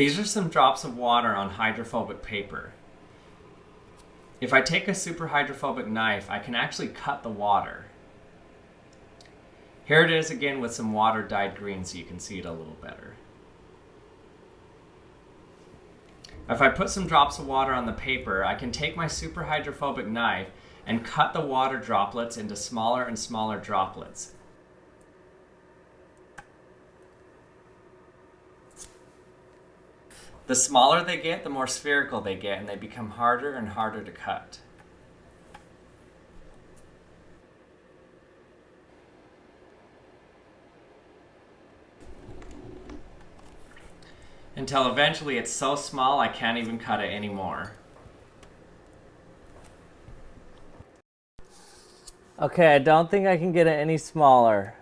These are some drops of water on hydrophobic paper. If I take a super hydrophobic knife, I can actually cut the water. Here it is again with some water dyed green so you can see it a little better. If I put some drops of water on the paper, I can take my super hydrophobic knife and cut the water droplets into smaller and smaller droplets. The smaller they get, the more spherical they get, and they become harder and harder to cut. Until eventually it's so small I can't even cut it anymore. Okay, I don't think I can get it any smaller.